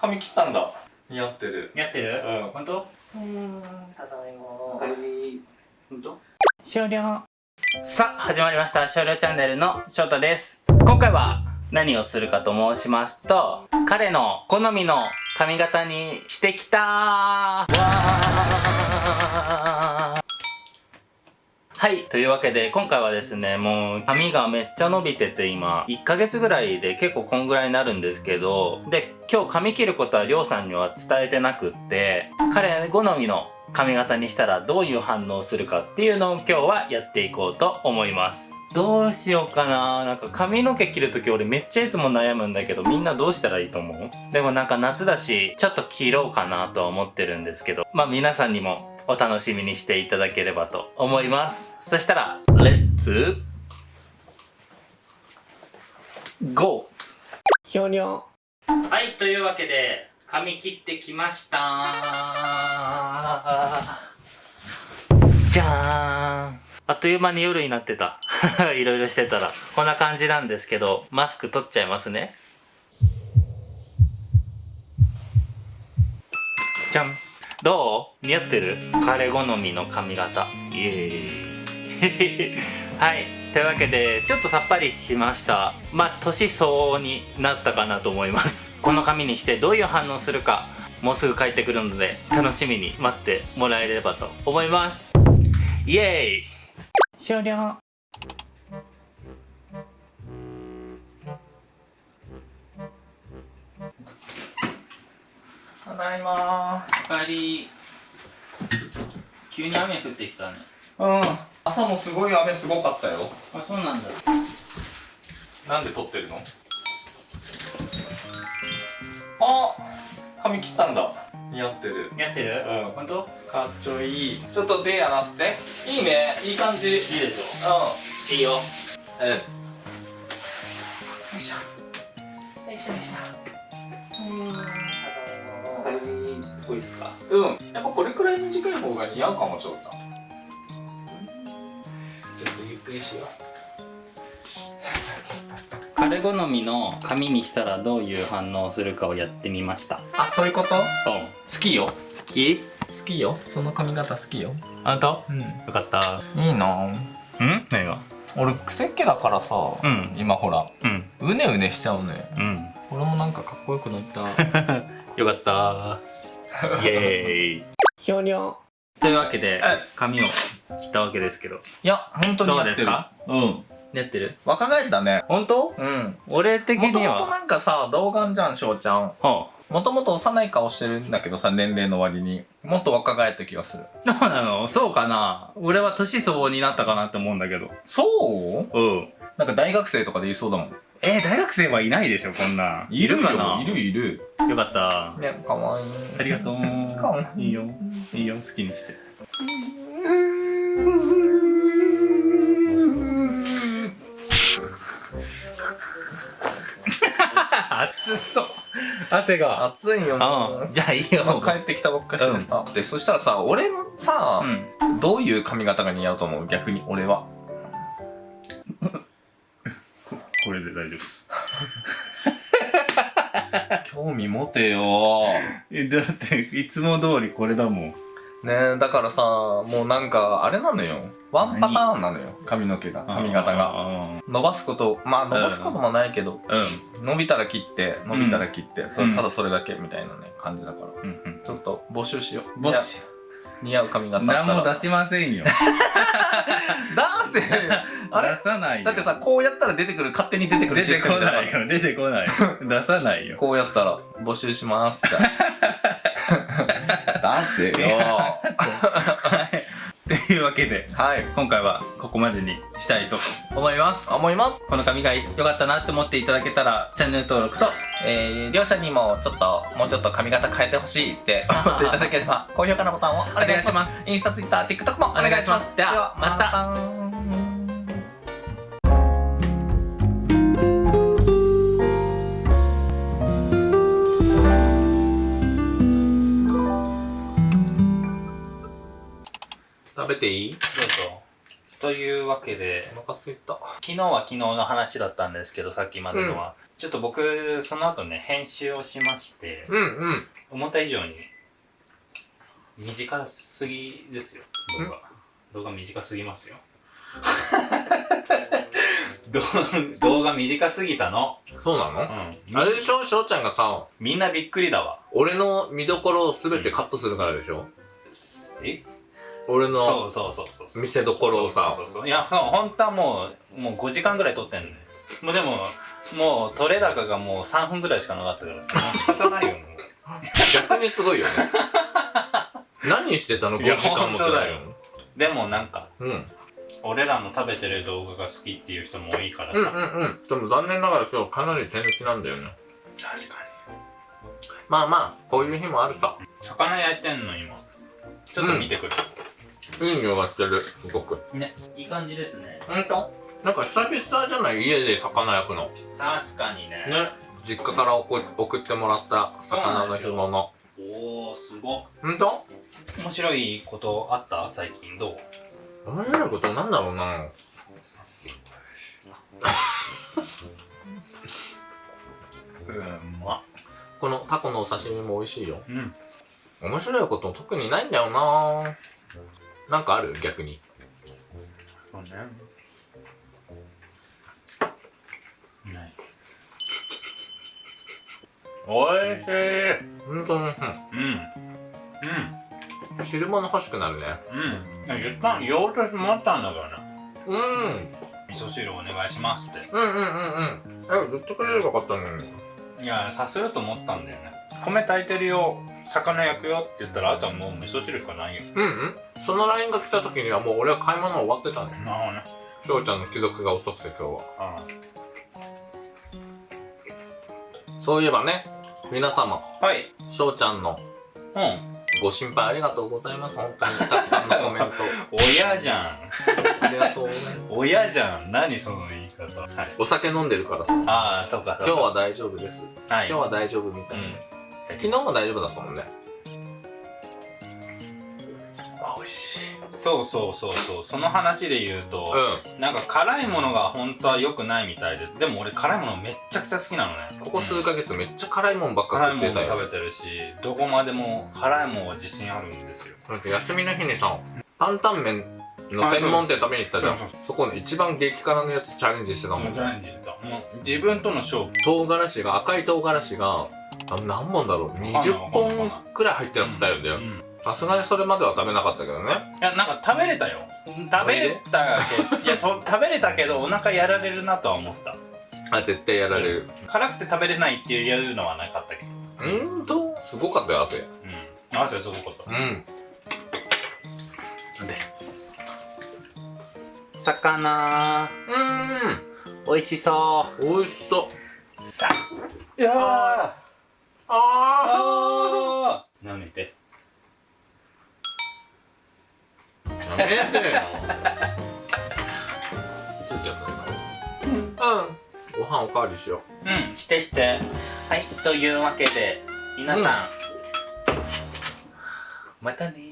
髪切ったんだ。似合ってる。やってる？うん。本当？うんただいま。本当？終了。さあ始まりました。少量チャンネルの翔太です。今回は何をするかと申しますと彼の好みの髪型にしてきたわーはい。というわけで、今回はですね、もう髪がめっちゃ伸びてて今、1ヶ月ぐらいで結構こんぐらいになるんですけど、で、今日髪切ることはりょうさんには伝えてなくって、彼好みの髪型にしたらどういう反応するかっていうのを今日はやっていこうと思います。どうしようかななんか髪の毛切るとき俺めっちゃいつも悩むんだけどみんなどうしたらいいと思う？でもなんか夏だしちょっと切ろうかなとは思ってるんですけどまあ皆さんにもお楽しみにしていただければと思います。そしたらレッツ。ゴー。ひょにょはいというわけで髪切ってきました。じゃーん。あっという間に夜になってた。いろいろしてたら。こんな感じなんですけどマスク取っちゃいますね。じゃんどう？似合ってる？彼好みの髪型。イエーイ。はい。というわけでちょっとさっぱりしました。まあ年相応になったかなと思います。この髪にしてどういう反応するかもうすぐ帰ってくるので楽しみに待ってもらえればと思います。イエーイ。終了。ただいま。おかえり。急に雨降ってきたね。うん。朝もすごい雨すごかったよ。あそうなんだ。なんで撮ってるの？あ髪切ったんだ。似合ってる。やってる？うん。本当？かっちょいい。ちょっと手やらせて。いいね。いい感じ。うんいいでしょ。いいよ。うんよいしょ。よいしょよいしょこいっすか？うん。やっぱこれくらい短い方が似合うかもちょうちゃんちょっとゆっくりしよ 彼好みの髪にしたらどういう反応をするかをやってみました。うあそういうこと？うん。好きよ。好き？好きよ。その髪型好きよ。あんたうん。よかった。いいな。うん？何が？俺癖っ気だからさ、うん。今ほら。うん。うねうねしちゃうねうん。俺もなんかかっこよくなった。よかった イエーイ。ひょにょというわけではい髪を切ったわけですけど。いや本当にどうですか？うん。やってる？若返ったね。本当？うん。俺的にもともとはなんかさ童顔じゃん翔ちゃん。はもともと幼い顔してるんだけどさ年齢の割に。もっと若返った気がする。あどうなの？そうかな？俺は年相応になったかなって思うんだけど。そう？うん。なんか大学生とかで言いそうだもんえー、大学生はいないでしょこんなん。いるよ。かな？いるいる。よかった。ねかわいい。ありがとう。かわい。いいいよ。いいよ。好きにして。暑そう。汗が。暑いよあねじゃあいい今よ帰ってきたばっかしてさ、でそしたらさ俺のさ、うん。どういう髪型が似合うと思う？逆に俺はこれで大丈夫です。興味持てよ。えだっていつも通りこれだもん。ねえだからさもうなんかあれなのよ。ワンパターンなのよ。髪の毛が髪型が。が伸ばすことまあ伸ばすこともないけど、うん。伸びたら切って伸びたら切って、それうんただそれだけみたいなね感じだから。うん。うん。ちょっと募集しよう。ボス似合う髪型何も出しませんよ。出せ あれ？出さないよ。だってさこうやったら出てくる勝手に出てくる出てこない。よ出てこない。出さないよ。こうやったら募集しますって。出せよ。というわけではい。今回はここまでにしたいと思います。思います。この髪が良かったなって思っていただけたらチャンネル登録とえー、両者にもちょっともうちょっと髪型変えてほしいって 思っていただければ高評価のボタンをお願いします。インスタツイッター TikTok もお願いします。ではまたべていい？どうぞ。というわけで。お腹すいた。昨日は昨日の話だったんですけどさっきまでのは、ちょっと僕その後ね編集をしましてうんうん。思った以上に短すぎですよ。動画動画短すぎますよ。動動画短すぎたの？そうなの、うん。あれでしょ翔ちゃんがさみんなびっくりだわ。俺の見どころを全てカットするからでしょ、え？俺そのうそうそうそうそう。見せどころをさ。そうそうそういやほ本当はもうもう5時間ぐらい撮ってんのよもうでももう撮れ高がもう3分ぐらいしかなかったからさ。もう仕方ないよもう。逆にすごいよね。何してたの？いや5時間も本当だよ。でもなんかうん。俺らの食べてる動画が好きっていう人も多いからさ、うんうんうん。でも残念ながら今日かなり手抜きなんだよね。確かまあまあこういう日もあるさ。に魚焼いてんの今。ちょっと見てくる、いい匂いがしてるすごく。ねいい感じですね。ほんと？なんか久々じゃない家で魚焼くの。確かにね。ね実家から送送ってもらった魚の干物。おおすごっ。ほんと？面白いことあった？最近どう？面白いことなんだろうな。うんまこのタコのお刺身も美味しいよ。うん。面白いこと特にないんだよななんかある？逆に。そうね。ない。おいしい。ほんとに。うん。うん。うん汁物欲しくなるね。うん。言った。言おうと思ったんだからな。うん。味噌汁お願いしますって。うんうんうんうん。え言ってくれればよかったのに。いやさせると思ったんだよね。米炊いてるよ。魚焼くよって言ったらあとはもう味噌汁しかないよ。うんうんその LINE が来た時にはもう俺は買い物終わってたね。なるほどね。翔ちゃんの既読が遅くて今日は。あそういえばね皆様はい。翔ちゃんのうん。ご心配ありがとうございます。本当にたくさんのコメント。親じゃん。ありがとうね親じゃん。何その言い方。はい。お酒飲んでるからさ。ああそうか。そうか。今日は大丈夫です。はい。今日は大丈夫みたいな、うん。昨日も大丈夫だったもんね美味しい。そうそうそうそうその話で言うと、うなんか辛いものが本当は良くない。みたい。ででも俺辛い。ものめっちゃくちゃ好きなのねここ数ヶ月めっちゃ辛いもんばっか辛い。もの食ってたよ食べてるしどこまでも辛い。もんは自信あるんですよなんか休みの日にさ担々麺の専門店食べに行ったじゃんそこの一番激辛のやつチャレンジしてたもんねチャレンジしてたもう自分との勝負唐辛子が赤い。唐辛子があ何本だろう20本くらい。入ってたよだようんさすがにそれまでは食べなかったけどね。いやなんか食べれたよ。食べれたけどいやと食べれたけどお腹やられるなとは思った。あ絶対やられる。辛くて食べれないっていうのはなかったけど。うーんとすごかったよ汗うん。汗すごかった。うん。で？魚。う美味しそーん美味しそう。さいやああ舐めてったなうん。ご飯おかわりしよう。ん。してして。はい。というわけで皆さん、またね